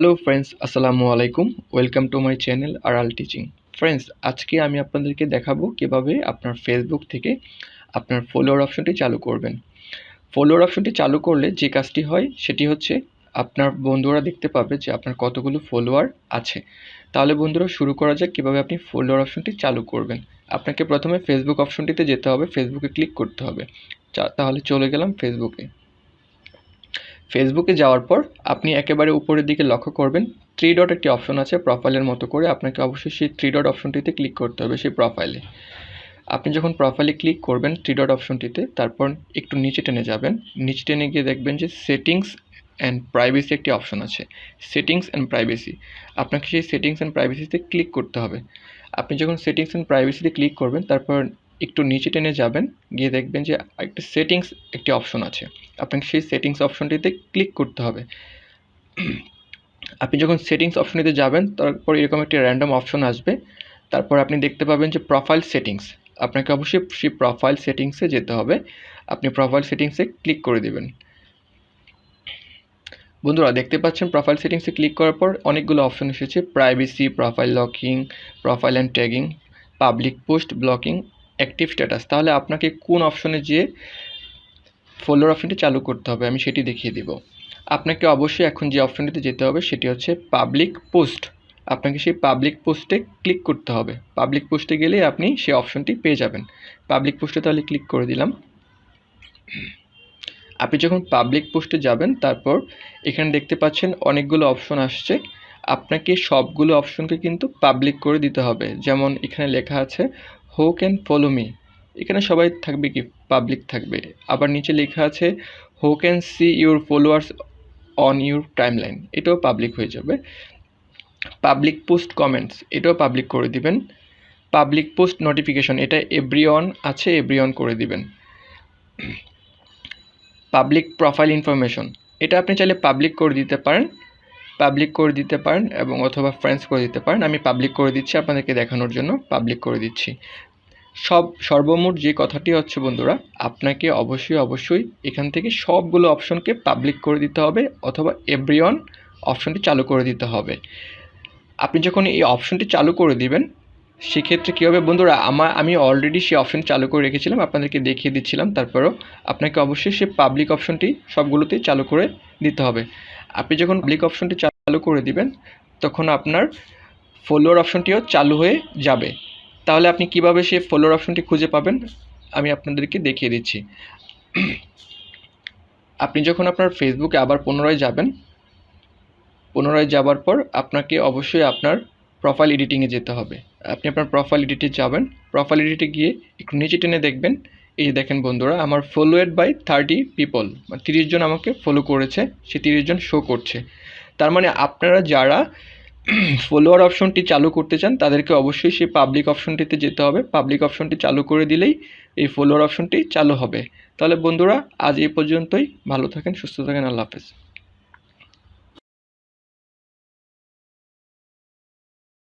Hello friends আসসালামু আলাইকুম। Welcome to my channel R L teaching friends আজকে আমি আপনাদেরকে দেখাবো কীভাবে আপনার ফেসবুক থেকে আপনার ফলোয়ার অপশনটি চালু করবেন। ফলোয়ার অপশনটি চালু করলে যে কাজটি হয়, সেটি হচ্ছে আপনার বন্ধুরা দেখতে পাবে যে আপনার কতগুলো ফলোয়ার আছে। তাহলে বন্ধুরা শুরু করা যাক কীভাবে আপনি ফলোয়ার অপশনটি চালু করবেন। আপনাকে প্রথমে ফেসবুক অপশনটিতে যেতে হবে ফেসবুকে ক্লিক করতে হবে। তাহলে চলে গেলাম ফেসবুকে ফেসবুকে যাওয়ার পর আপনি একেবারে উপরের দিকে লক্ষ্য করবেন থ্রি ডট একটি অপশন আছে প্রোফাইলের মতো করে আপনাকে অবশ্যই সেই থ্রি ডট অপশনটিতে ক্লিক করতে হবে সেই প্রোফাইলে আপনি যখন প্রোফাইলে ক্লিক করবেন থ্রি ডট অপশনটিতে তারপর একটু নিচে টেনে যাবেন। নিচে টেনে গিয়ে দেখবেন যে সেটিংস অ্যান্ড প্রাইভেসি একটি অপশন আছে। সেটিংস অ্যান্ড প্রাইভেসি আপনাকে সেই সেটিংস অ্যান্ড প্রাইভেসিতে ক্লিক করতে হবে। আপনি যখন সেটিংস অ্যান্ড প্রাইভেসিতে ক্লিক করবেন, তারপর একটু নিচে টেনে যাবেন, গিয়ে দেখবেন যে একটা সেটিংস একটি অপশন আছে। আপনাকে সেই সেটিংস অপশনটিতে ক্লিক করতে হবে। আপনি যখন সেটিংস অপশনটিতে যাবেন, তারপর এরকম একটি র্যান্ডম অপশন আসবে। তারপর আপনি দেখতে পাবেন যে প্রোফাইল সেটিংস আপনাকে অবশ্যই সেই প্রোফাইল সেটিংসে যেতে হবে। আপনি প্রোফাইল সেটিংসে ক্লিক করে দেবেন। বন্ধুরা, দেখতে পাচ্ছেন প্রোফাইল সেটিংসে ক্লিক করার পর অনেকগুলো অপশন এসেছে। Privacy profile locking profile and tagging public post blocking active status তাহলে আপনাকে কোন অপশনে যেয়ে ফলোয়ার অপশনটি চালু করতে হবে, আমি সেটি দেখিয়ে দেব। আপনাকে অবশ্যই এখন যে অপশনটিতে যেতে হবে, সেটি হচ্ছে পাবলিক পোস্ট আপনাকে সেই পাবলিক পোস্টে ক্লিক করতে হবে। পাবলিক পোস্টে গেলে আপনি সেই অপশনটি পেয়ে যাবেন। পাবলিক পোস্টে তাহলে ক্লিক করে দিলাম। আপনি যখন পাবলিক পোস্টে যাবেন, তারপর এখানে দেখতে পাচ্ছেন অনেকগুলো অপশন আসছে। আপনাকে সবগুলো অপশনকে কিন্তু পাবলিক করে দিতে হবে। যেমন এখানে লেখা আছে হো ক্যান ফলো মি। এখানে সবাই থাকবে কি? পাবলিক থাকবে। আবার নিচে লেখা আছে who can see your followers on your timeline এটাও পাবলিক হয়ে যাবে। পাবলিক পোস্ট কমেন্টস, এটাও পাবলিক করে দিবেন। পাবলিক পোস্ট নোটিফিকেশন, এটা এভরি অন আছে এভরি অন করে দিবেন। পাবলিক প্রোফাইল ইনফরমেশন, এটা আপনি চাইলে পাবলিক করে দিতে পারেন। পাবলিক করে দিতে পারেন এবং অথবা ফ্রেন্ডস করে দিতে পারেন। আমি পাবলিক করে দিচ্ছি, আপনাদেরকে দেখানোর জন্য পাবলিক করে দিচ্ছি। সব, সর্বমোট যে কথাটি হচ্ছে বন্ধুরা, আপনাকে অবশ্যই অবশ্যই এখান থেকে সবগুলো অপশনকে পাবলিক করে দিতে হবে অথবা এভরিওয়ান অপশনটি চালু করে দিতে হবে। আপনি যখন এই অপশনটি চালু করে দিবেন, সেক্ষেত্রে কী হবে বন্ধুরা, আমার, আমি অলরেডি সেই অপশন চালু করে রেখেছিলাম, আপনাদেরকে দেখিয়ে দিচ্ছিলাম। তারপরেও আপনাকে অবশ্যই সে পাবলিক অপশনটি সবগুলোতেই চালু করে দিতে হবে। আপনি যখন পাবলিক অপশনটি চালু করে দিবেন, তখন আপনার ফলোয়ার অপশনটিও চালু হয়ে যাবে। তাহলে আপনি কীভাবে সেই ফলোয়ার অপশনটি খুঁজে পাবেন, আমি আপনাদেরকে দেখিয়ে দিচ্ছি। আপনি যখন আপনার ফেসবুকে আবার পুনরায় যাবেন, পুনরায় যাবার পর আপনাকে অবশ্যই আপনার প্রোফাইল এডিটিংয়ে যেতে হবে। আপনি আপনার প্রোফাইল এডিটে যাবেন প্রোফাইল এডিটে গিয়ে একটু নিচে টেনে দেখবেন এই দেখেন বন্ধুরা, আমার ফলোয়েড বাই থার্টি পিপল তিরিশ জন আমাকে ফলো করেছে, সে তিরিশ জন শো করছে। তার মানে আপনারা যারা ফলোয়ার অপশনটি চালু করতে চান, তাদেরকে অবশ্যই সেই পাবলিক অপশনটিতে যেতে হবে। পাবলিক অপশনটি চালু করে দিলেই এই ফলোয়ার অপশনটি চালু হবে। তাহলে বন্ধুরা, আজ এই পর্যন্তই। ভালো থাকেন, সুস্থ থাকেন, আল্লাহ হাফেজ।